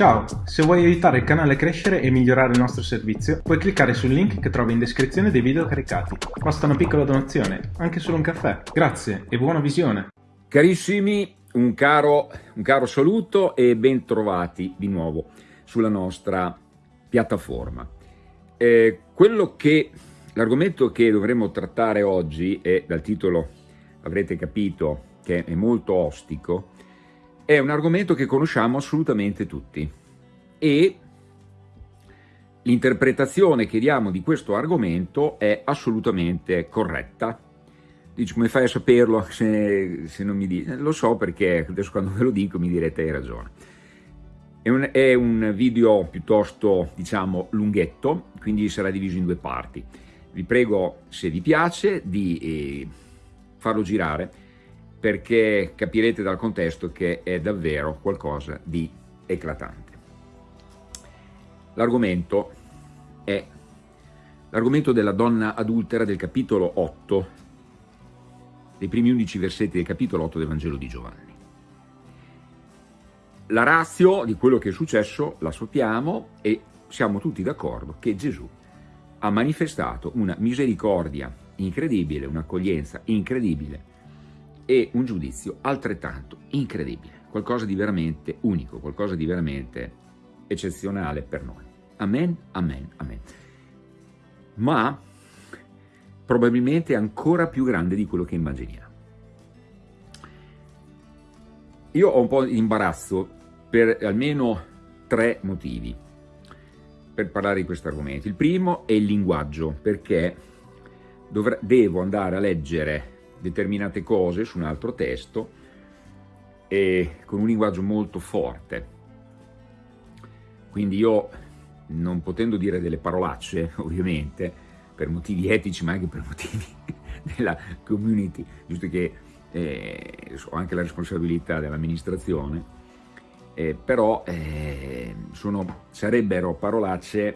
Ciao, se vuoi aiutare il canale a crescere e migliorare il nostro servizio, puoi cliccare sul link che trovi in descrizione dei video caricati. Basta una piccola donazione, anche solo un caffè. Grazie e buona visione! Carissimi, un caro, un caro saluto e ben trovati di nuovo sulla nostra piattaforma. Eh, quello che, l'argomento che dovremmo trattare oggi, e dal titolo avrete capito che è molto ostico, è un argomento che conosciamo assolutamente tutti e l'interpretazione che diamo di questo argomento è assolutamente corretta. Dici come fai a saperlo se, se non mi dici? Lo so perché adesso quando ve lo dico mi direte hai ragione. È un, è un video piuttosto diciamo lunghetto, quindi sarà diviso in due parti. Vi prego se vi piace di eh, farlo girare perché capirete dal contesto che è davvero qualcosa di eclatante. L'argomento è l'argomento della donna adultera del capitolo 8, dei primi 11 versetti del capitolo 8 del Vangelo di Giovanni. La razio di quello che è successo la sappiamo e siamo tutti d'accordo che Gesù ha manifestato una misericordia incredibile, un'accoglienza incredibile e un giudizio altrettanto incredibile, qualcosa di veramente unico, qualcosa di veramente eccezionale per noi. Amen, amen, amen. Ma probabilmente ancora più grande di quello che immaginiamo. Io ho un po' di imbarazzo per almeno tre motivi per parlare di questo argomento. Il primo è il linguaggio, perché devo andare a leggere determinate cose su un altro testo e con un linguaggio molto forte. Quindi io, non potendo dire delle parolacce, ovviamente, per motivi etici ma anche per motivi della community, giusto che eh, ho anche la responsabilità dell'amministrazione, eh, però eh, sono, sarebbero parolacce,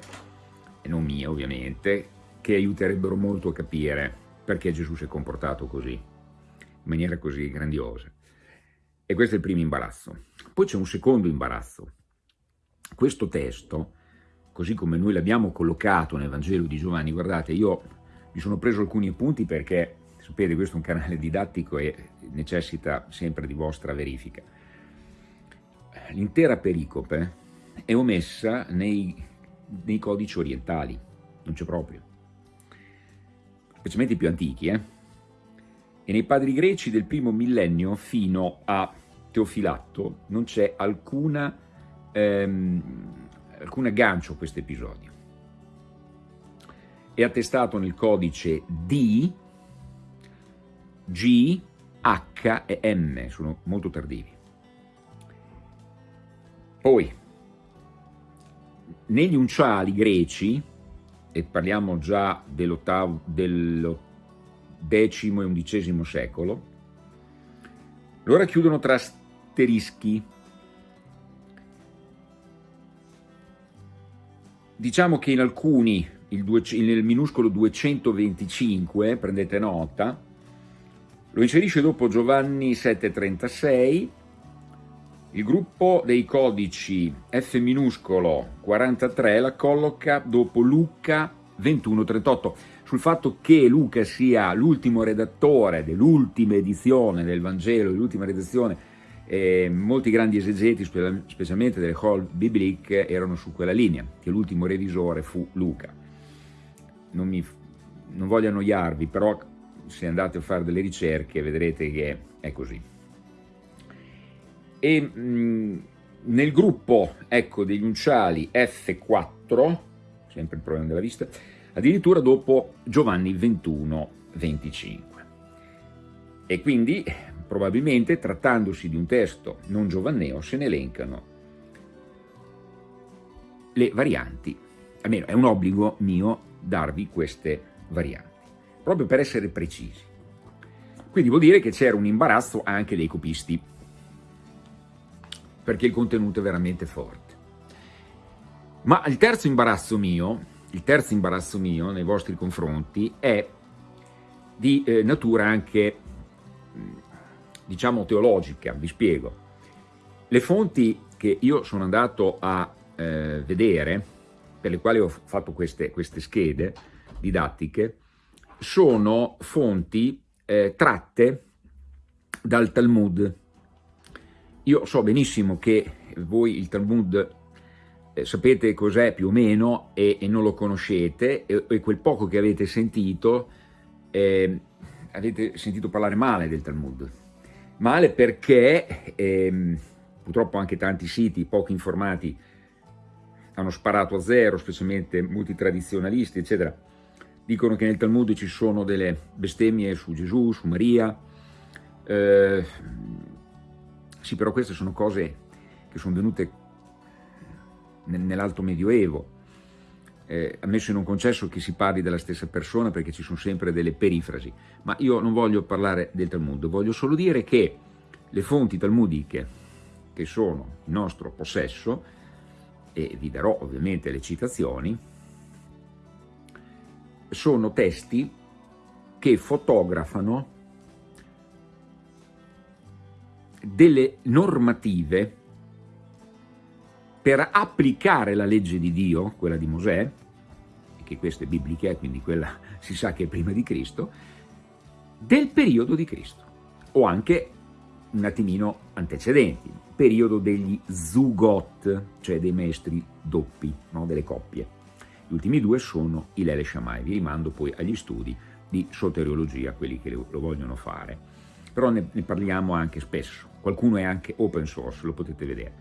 non mie ovviamente, che aiuterebbero molto a capire perché Gesù si è comportato così, in maniera così grandiosa. E questo è il primo imbarazzo. Poi c'è un secondo imbarazzo. Questo testo, così come noi l'abbiamo collocato nel Vangelo di Giovanni, guardate, io mi sono preso alcuni appunti perché, sapete, questo è un canale didattico e necessita sempre di vostra verifica. L'intera pericope è omessa nei, nei codici orientali, non c'è proprio specialmente i più antichi, eh? e nei padri greci del primo millennio fino a Teofilatto non c'è alcuna, ehm, alcun aggancio a questo episodio. È attestato nel codice D, G, H e M, sono molto tardivi. Poi, negli unciali greci, e parliamo già dell'ottavo, del X e XI secolo, lo racchiudono tra asterischi. Diciamo che in alcuni, due, nel minuscolo 225, prendete nota, lo inserisce dopo Giovanni 736, il gruppo dei codici F minuscolo 43 la colloca dopo Luca 2138, sul fatto che Luca sia l'ultimo redattore dell'ultima edizione del Vangelo, dell'ultima redazione, eh, molti grandi esegeti, specialmente delle Hall Biblique, erano su quella linea, che l'ultimo revisore fu Luca. Non, mi, non voglio annoiarvi, però se andate a fare delle ricerche vedrete che è così e mh, nel gruppo ecco, degli unciali F4, sempre il problema della vista, addirittura dopo Giovanni 21, 25. E quindi probabilmente trattandosi di un testo non giovanneo se ne elencano le varianti, almeno è un obbligo mio darvi queste varianti, proprio per essere precisi. Quindi vuol dire che c'era un imbarazzo anche dei copisti perché il contenuto è veramente forte. Ma il terzo imbarazzo mio, il terzo imbarazzo mio nei vostri confronti è di eh, natura anche, diciamo, teologica, vi spiego. Le fonti che io sono andato a eh, vedere, per le quali ho fatto queste, queste schede didattiche, sono fonti eh, tratte dal Talmud. Io so benissimo che voi il Talmud eh, sapete cos'è più o meno e, e, non lo conoscete e, e, quel poco che avete sentito, eh, avete sentito parlare male del Talmud. Male perché ehm, purtroppo anche tanti siti poco informati hanno sparato a zero, specialmente molti tradizionalisti, eccetera, dicono che nel Talmud ci sono delle bestemmie su Gesù, su Maria, eh, sì, però queste sono cose che sono venute nell'alto medioevo, eh, ammesso in un concesso che si parli della stessa persona perché ci sono sempre delle perifrasi, ma io non voglio parlare del Talmud, voglio solo dire che le fonti talmudiche che sono in nostro possesso, e vi darò ovviamente le citazioni, sono testi che fotografano delle normative per applicare la legge di Dio, quella di Mosè, che questa è biblica, quindi quella si sa che è prima di Cristo, del periodo di Cristo, o anche un attimino antecedenti, periodo degli Zugot, cioè dei maestri doppi, no? delle coppie. Gli ultimi due sono Ilele e Shammai, vi rimando poi agli studi di soteriologia, quelli che lo vogliono fare. Però ne, ne parliamo anche spesso, qualcuno è anche open source, lo potete vedere.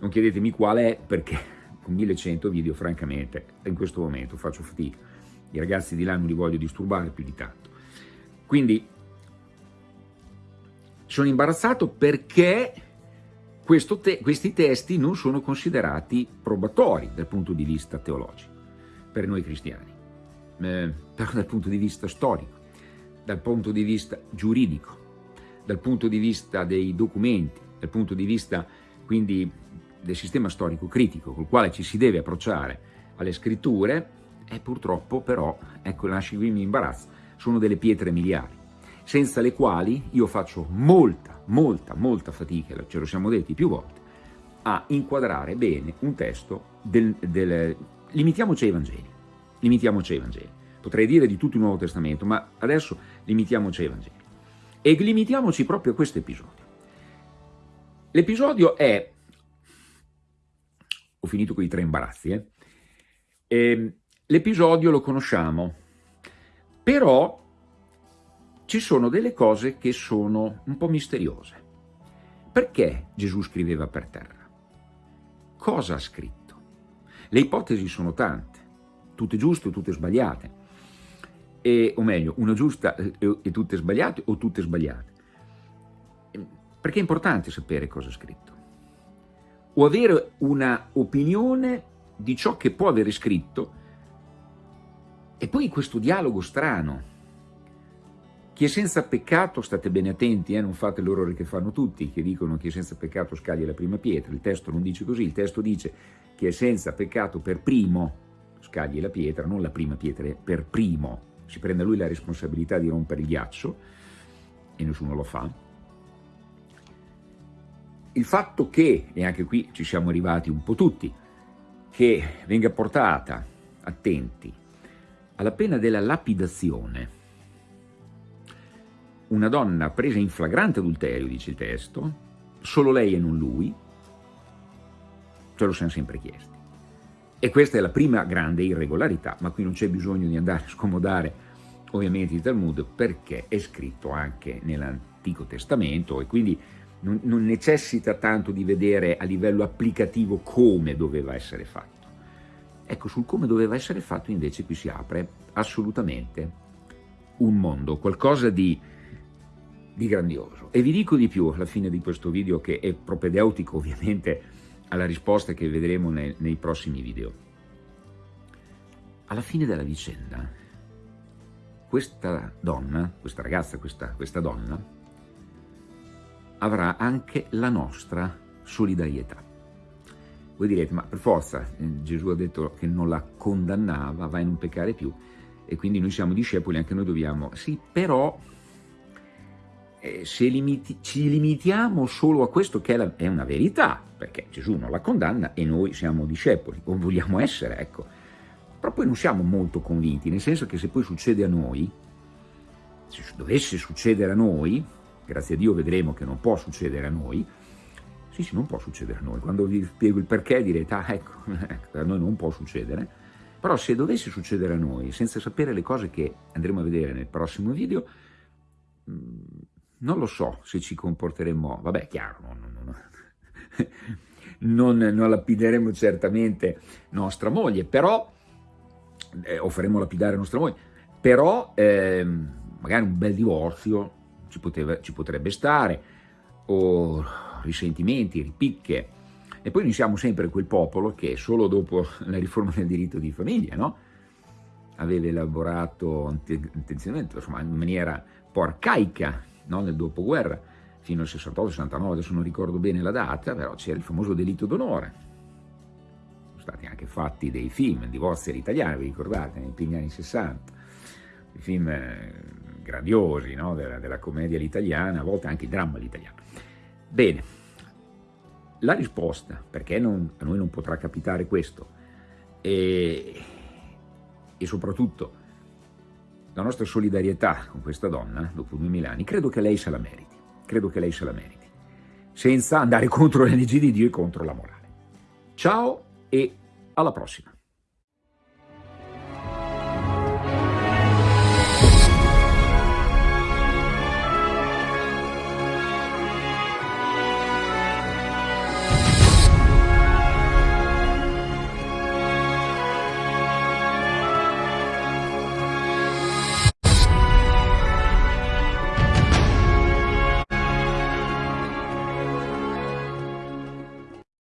Non chiedetemi qual è perché con 1100 video francamente in questo momento faccio fatica. I ragazzi di là non li voglio disturbare più di tanto. Quindi sono imbarazzato perché te questi testi non sono considerati probatori dal punto di vista teologico per noi cristiani, eh, però dal punto di vista storico, dal punto di vista giuridico, dal punto di vista dei documenti, dal punto di vista quindi del sistema storico critico col quale ci si deve approcciare alle scritture, e purtroppo però, ecco, nasce qui mi imbarazzo, sono delle pietre miliari, senza le quali io faccio molta, molta, molta fatica, ce lo siamo detti più volte, a inquadrare bene un testo del, del limitiamoci ai Vangeli, limitiamoci ai Vangeli. Potrei dire di tutto il Nuovo Testamento, ma adesso limitiamoci ai Vangeli. E limitiamoci proprio a questo episodio. L'episodio è ho finito con i tre imbarazzi, eh? Ehm, l'episodio lo conosciamo, però ci sono delle cose che sono un po' misteriose. Perché Gesù scriveva per terra? Cosa ha scritto? Le ipotesi sono tante, tutte giuste tutte sbagliate, e, o meglio, una giusta e tutte sbagliate o tutte sbagliate. Perché è importante sapere cosa ha scritto o avere una opinione di ciò che può avere scritto e poi questo dialogo strano. Chi è senza peccato, state bene attenti, eh, non fate l'orrore che fanno tutti, che dicono chi è senza peccato scaglia la prima pietra, il testo non dice così, il testo dice chi è senza peccato per primo scagli la pietra, non la prima pietra, per primo, si prende lui la responsabilità di rompere il ghiaccio e nessuno lo fa, il fatto che, e anche qui ci siamo arrivati un po' tutti, che venga portata, attenti, alla pena della lapidazione, una donna presa in flagrante adulterio, dice il testo, solo lei e non lui, ce lo siamo sempre chiesti. E questa è la prima grande irregolarità, ma qui non c'è bisogno di andare a scomodare ovviamente il Talmud perché è scritto anche nell'Antico Testamento e quindi non, non necessita tanto di vedere a livello applicativo come doveva essere fatto. Ecco, sul come doveva essere fatto invece qui si apre assolutamente un mondo, qualcosa di, di grandioso. E vi dico di più alla fine di questo video che è propedeutico ovviamente alla risposta che vedremo nei, nei prossimi video. Alla fine della vicenda, questa donna, questa ragazza, questa, questa donna, avrà anche la nostra solidarietà. Voi direte, ma per forza, eh, Gesù ha detto che non la condannava, vai a non peccare più, e quindi noi siamo discepoli, anche noi dobbiamo... Sì, però eh, se limiti, ci limitiamo solo a questo che è, la, è, una verità, perché Gesù non la condanna e noi siamo discepoli, o vogliamo essere, ecco, però poi non siamo molto convinti, nel senso che se poi succede a noi, se dovesse succedere a noi, grazie a Dio vedremo che non può succedere a noi, sì sì non può succedere a noi, quando vi spiego il perché direte ah ecco, a noi non può succedere, però se dovesse succedere a noi, senza sapere le cose che andremo a vedere nel prossimo video, mm, non lo so se ci comporteremo, vabbè chiaro, non, non, non, non lapideremo certamente nostra moglie, però, eh, o faremo lapidare nostra moglie, però eh, magari un bel divorzio ci, poteva, ci potrebbe stare, o risentimenti, ripicche, e poi noi siamo sempre quel popolo che solo dopo la riforma del diritto di famiglia, no? aveva elaborato intenzionalmente, insomma, in maniera un po' arcaica no? nel dopoguerra, fino al 68-69, adesso non ricordo bene la data, però c'era il famoso delitto d'onore. Sono stati anche fatti dei film, divorzi all'italiano, vi ricordate, nei primi anni 60, i film eh, grandiosi no? della, della commedia all'italiana, a volte anche il dramma all'italiano. Bene, la risposta, perché non, a noi non potrà capitare questo, e, e soprattutto la nostra solidarietà con questa donna, dopo 2000 anni, credo che lei se la meriti, credo che lei se la meriti, senza andare contro leggi di Dio e contro la morale. Ciao e alla prossima!